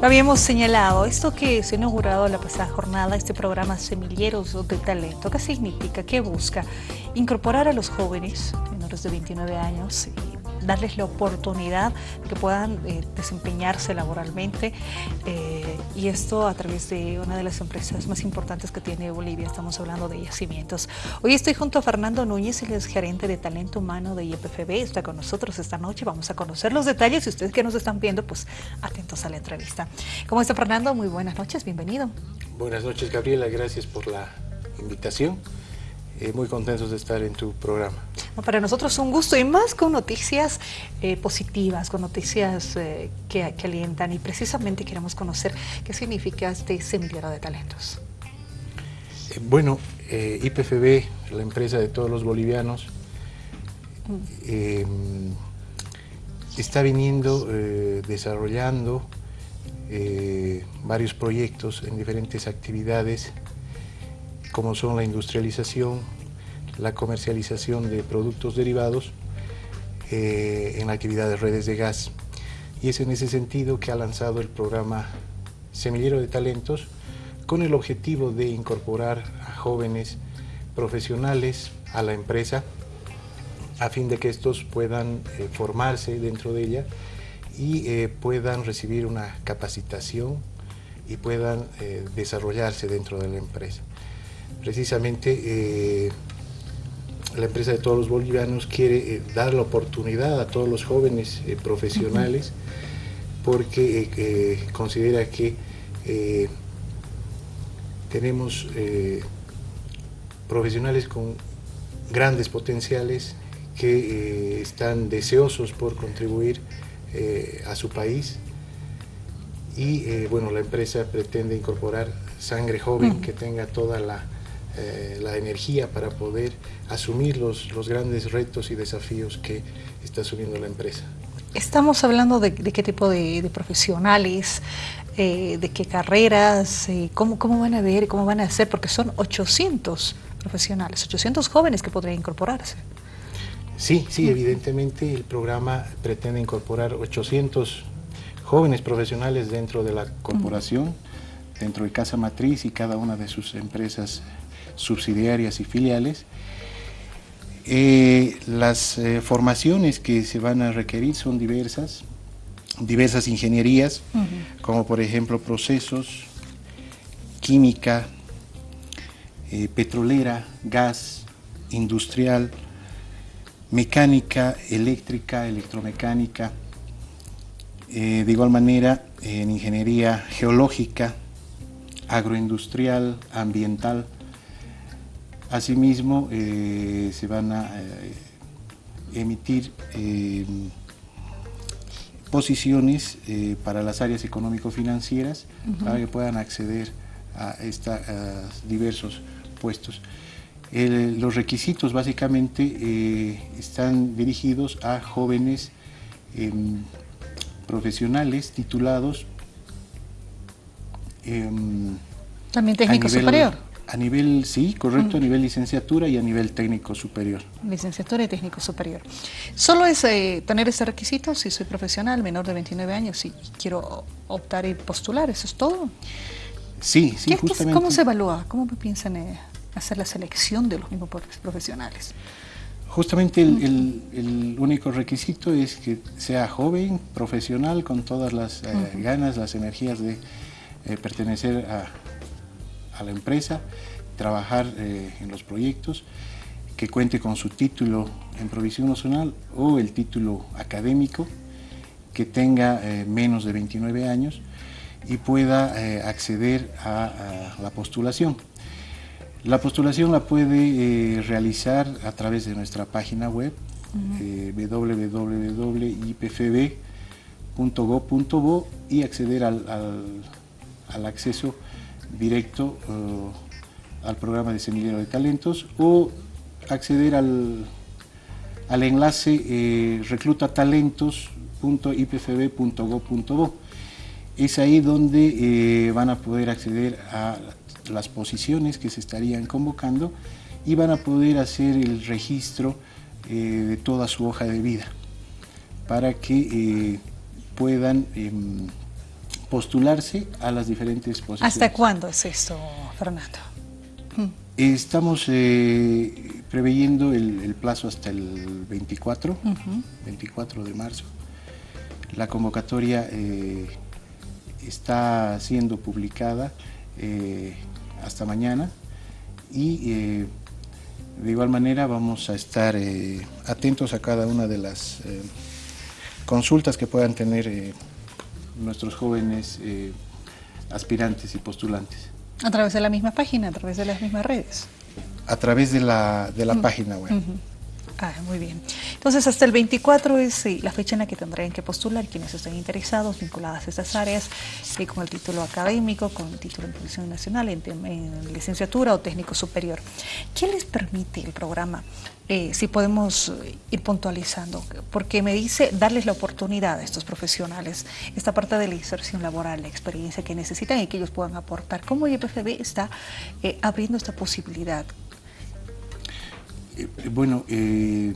Lo habíamos señalado, esto que se ha inaugurado la pasada jornada, este programa Semilleros de Talento, ¿qué significa? ¿Qué busca? Incorporar a los jóvenes menores de 29 años darles la oportunidad que puedan eh, desempeñarse laboralmente eh, y esto a través de una de las empresas más importantes que tiene Bolivia, estamos hablando de Yacimientos. Hoy estoy junto a Fernando Núñez, él es gerente de talento humano de IPFB, está con nosotros esta noche, vamos a conocer los detalles y ustedes que nos están viendo, pues atentos a la entrevista. ¿Cómo está Fernando? Muy buenas noches, bienvenido. Buenas noches Gabriela, gracias por la invitación. Eh, muy contentos de estar en tu programa. Para nosotros es un gusto y más con noticias eh, positivas, con noticias eh, que, que, alientan y precisamente queremos conocer qué significa este semillero de talentos. bueno, IPFB, la empresa de todos los bolivianos, mm. está viniendo desarrollando varios proyectos en diferentes actividades como son la industrialización, la comercialización de productos derivados eh, en la actividad de redes de gas. Y es en ese sentido que ha lanzado el programa Semillero de Talentos con el objetivo de incorporar a jóvenes profesionales a la empresa a fin de que estos puedan eh, formarse dentro de ella y eh, puedan recibir una capacitación y puedan desarrollarse dentro de la empresa precisamente la empresa de todos los bolivianos quiere eh, dar la oportunidad a todos los jóvenes eh, profesionales porque considera que tenemos profesionales con grandes potenciales que están deseosos por contribuir a su país. Y bueno, la empresa pretende incorporar sangre joven que tenga toda la eh, la energía para poder asumir los, los, grandes retos y desafíos que está asumiendo la empresa. Estamos hablando de, qué tipo de, profesionales, eh, de qué carreras, eh, cómo, cómo van a ver, cómo van a hacer, porque son 800 profesionales, 800 jóvenes que podrían incorporarse. Sí, sí, evidentemente el programa pretende incorporar 800 jóvenes profesionales dentro de la corporación, dentro de Casa Matriz y cada una de sus empresas subsidiarias y filiales. Eh, las eh, formaciones que se van a requerir son diversas, diversas ingenierías, como por ejemplo procesos, química, eh, petrolera, gas, industrial, mecánica, eléctrica, electromecánica, de igual manera en ingeniería geológica, agroindustrial, ambiental, Asimismo, eh, se van a eh, emitir eh, posiciones para las áreas económico-financieras para que puedan acceder a estos diversos puestos. los requisitos básicamente están dirigidos a jóvenes em, profesionales titulados em, también técnico superior a nivel, sí, correcto, a nivel licenciatura y a nivel técnico superior. Licenciatura y técnico superior. ¿Solo es eh, tener ese requisito si soy profesional, menor de 29 años y quiero optar y postular? ¿Eso es todo? Sí, sí, justamente. ¿Cómo se evalúa? ¿Cómo piensan eh, hacer la selección de los mismos profesionales? Justamente el, único requisito es que sea joven, profesional, con todas las eh, ganas, las energías de pertenecer a, a la empresa, trabajar eh, en los proyectos, que cuente con su título en provisión nacional o el título académico, que tenga eh, menos de 29 años y pueda eh, acceder a, la postulación. La postulación la puede realizar a través de nuestra página web www.ipfb.go.bo y acceder al, al acceso directo eh, al programa de Semillero de Talentos o acceder al, al enlace eh, reclutatalentos.ipfb.go.bo. Es ahí donde eh, van a poder acceder a las posiciones que se estarían convocando y van a poder hacer el registro de toda su hoja de vida para que puedan em, postularse a las diferentes posiciones. ¿Hasta cuándo es esto, Fernando? Estamos eh, preveyendo el, plazo hasta el 24, 24 de marzo. La convocatoria eh, está siendo publicada eh, hasta mañana y de igual manera vamos a estar atentos a cada una de las consultas que puedan tener nuestros jóvenes aspirantes y postulantes. A través de la misma página, a través de las mismas redes. A través de la, de la página web. Ah, muy bien. Entonces, hasta el 24 es la fecha en la que tendrán que postular quienes estén interesados, vinculadas a estas áreas, eh, con el título académico, con el título en Producción Nacional, en, licenciatura o técnico superior. ¿Qué les permite el programa? Eh, si podemos ir puntualizando, porque me dice darles la oportunidad a estos profesionales, esta parte de la inserción laboral, la experiencia que necesitan y que ellos puedan aportar. ¿Cómo YPFB está eh, abriendo esta posibilidad? Eh, bueno, eh,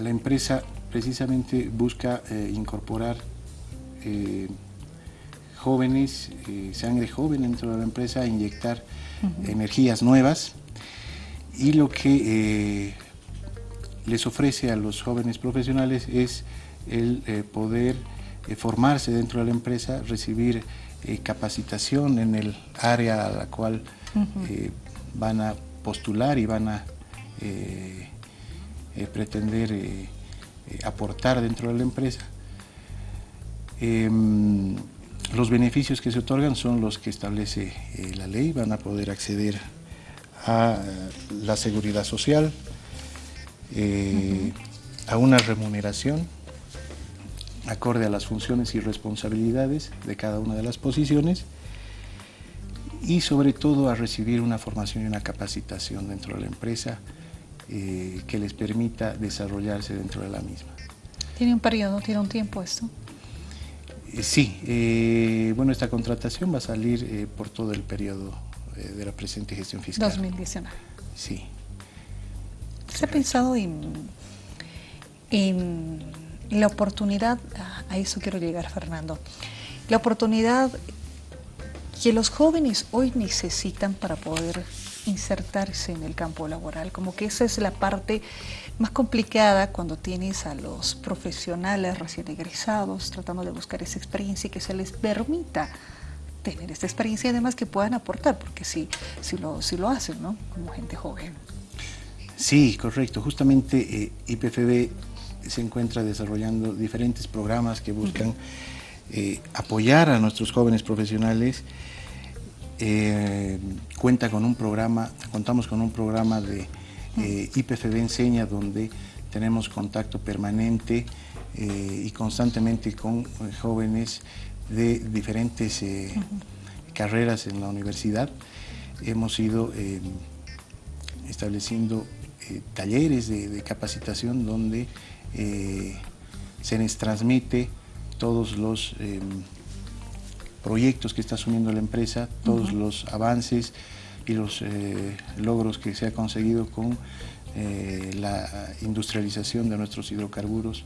la empresa precisamente busca eh, incorporar jóvenes, sangre joven dentro de la empresa, inyectar energías nuevas. Y lo que les ofrece a los jóvenes profesionales es el poder formarse dentro de la empresa, recibir capacitación en el área a la cual van a postular y van a eh, eh, pretender eh, aportar dentro de la empresa. Em, los beneficios que se otorgan son los que establece la ley, van a poder acceder a la seguridad social, a una remuneración acorde a las funciones y responsabilidades de cada una de las posiciones y sobre todo a recibir una formación y una capacitación dentro de la empresa eh, que les permita desarrollarse dentro de la misma. ¿Tiene un periodo, tiene un tiempo esto? Eh, sí, eh, bueno, esta contratación va a salir por todo el periodo de la presente gestión fiscal. 2019. Sí. ¿Se ha pensado en, en la oportunidad, a eso quiero llegar Fernando, la oportunidad que los jóvenes hoy necesitan para poder insertarse en el campo laboral, como que esa es la parte más complicada cuando tienes a los profesionales recién egresados tratando de buscar esa experiencia y que se les permita tener esta experiencia y además que puedan aportar, porque sí, sí, lo, sí lo hacen, ¿no? Como gente joven. Sí, correcto. Justamente eh, IPFB se encuentra desarrollando diferentes programas que buscan eh, apoyar a nuestros jóvenes profesionales eh, cuenta con un programa, contamos con un programa de eh, IPFB Enseña donde tenemos contacto permanente eh, y constantemente con jóvenes de diferentes carreras en la universidad. Hemos ido estableciendo talleres de, capacitación donde se les transmite todos los proyectos que está asumiendo la empresa, todos los avances y los eh, logros que se ha conseguido con eh, la industrialización de nuestros hidrocarburos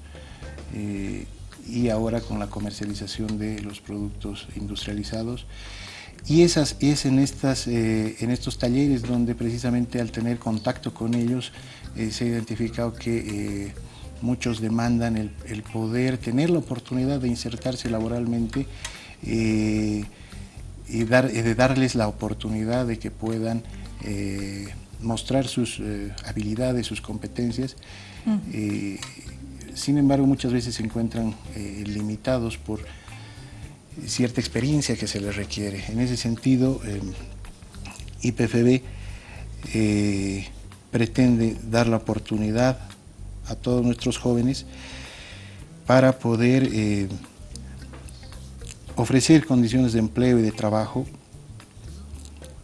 eh, y ahora con la comercialización de los productos industrializados. Y esas, es en, estas, en estos talleres donde precisamente al tener contacto con ellos se ha identificado que muchos demandan el, el, poder tener la oportunidad de insertarse laboralmente y dar, de darles la oportunidad de que puedan eh, mostrar sus eh, habilidades, sus competencias. sin embargo, muchas veces se encuentran eh, limitados por cierta experiencia que se les requiere. En ese sentido, IPFB pretende dar la oportunidad a todos nuestros jóvenes para poder ofrecer condiciones de empleo y de trabajo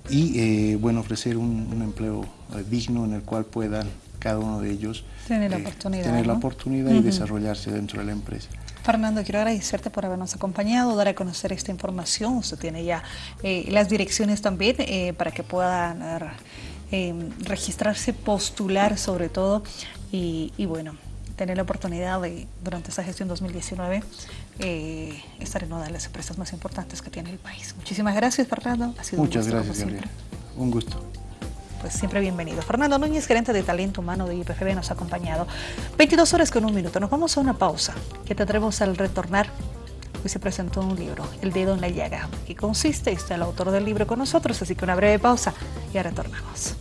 y eh, bueno, ofrecer un, empleo eh, digno en el cual puedan cada uno de ellos tener la eh, oportunidad, tener la oportunidad y desarrollarse dentro de la empresa. Fernando, quiero agradecerte por habernos acompañado, dar a conocer esta información. Usted tiene ya las direcciones también para que puedan registrarse, postular sobre todo y, y bueno, tener la oportunidad de, durante esta gestión 2019 eh, estar en una de las empresas más importantes que tiene el país. Muchísimas gracias, Fernando. Ha sido Muchas un gusto, gracias, Gabriel. Un gusto. Pues siempre bienvenido. Fernando Núñez, gerente de talento humano de IPFB, nos ha acompañado. 22 horas con un minuto. Nos vamos a una pausa. Que tendremos al retornar Hoy se presentó un libro, El dedo en la llaga, que consiste, está el autor del libro con nosotros, así que una breve pausa y ya retornamos.